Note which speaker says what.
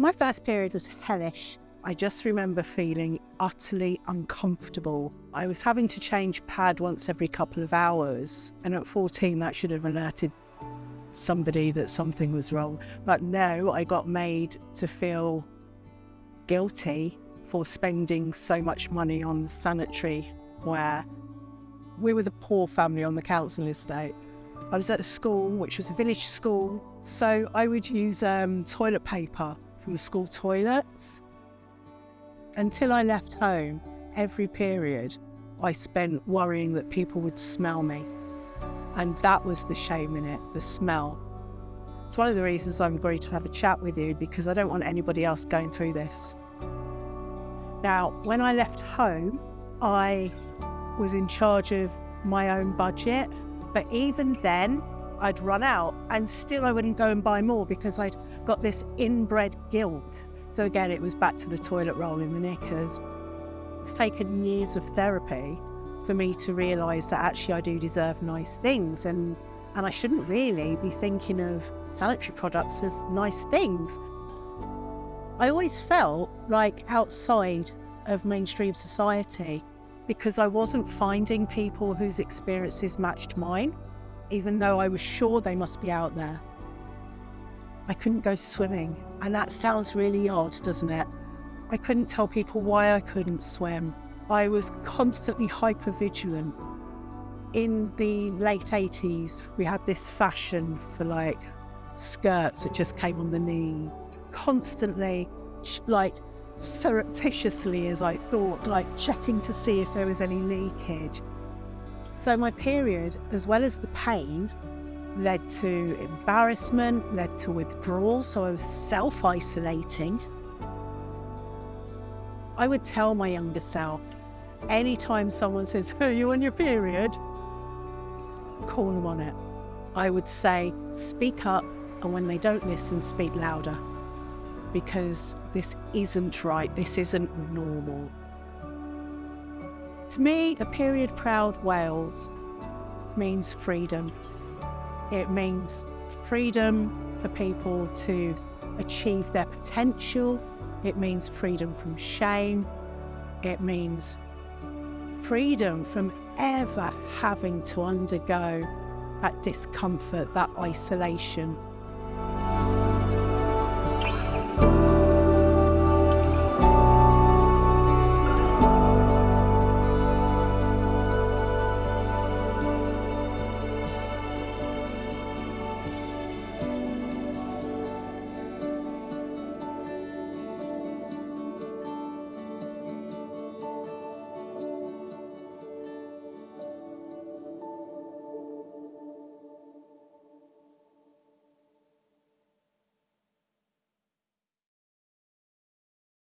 Speaker 1: My first period was hellish. I just remember feeling utterly uncomfortable. I was having to change pad once every couple of hours, and at 14, that should have alerted somebody that something was wrong. But no, I got made to feel guilty for spending so much money on sanitary ware. We were the poor family on the council estate. I was at a school, which was a village school, so I would use um, toilet paper from the school toilets. Until I left home, every period I spent worrying that people would smell me. And that was the shame in it, the smell. It's one of the reasons I'm agreed to have a chat with you because I don't want anybody else going through this. Now, when I left home, I was in charge of my own budget, but even then, I'd run out and still I wouldn't go and buy more because I'd got this inbred guilt. So again, it was back to the toilet roll in the knickers. It's taken years of therapy for me to realise that actually I do deserve nice things and and I shouldn't really be thinking of sanitary products as nice things. I always felt like outside of mainstream society because I wasn't finding people whose experiences matched mine, even though I was sure they must be out there. I couldn't go swimming, and that sounds really odd, doesn't it? I couldn't tell people why I couldn't swim. I was constantly hyper vigilant. In the late 80s, we had this fashion for like skirts that just came on the knee, constantly like surreptitiously as I thought, like checking to see if there was any leakage. So my period, as well as the pain, led to embarrassment, led to withdrawal, so I was self-isolating. I would tell my younger self, anytime someone says, are you on your period? Call them on it. I would say, speak up, and when they don't listen, speak louder. Because this isn't right, this isn't normal. To me, a period proud Wales means freedom. It means freedom for people to achieve their potential. It means freedom from shame. It means freedom from ever having to undergo that discomfort, that isolation,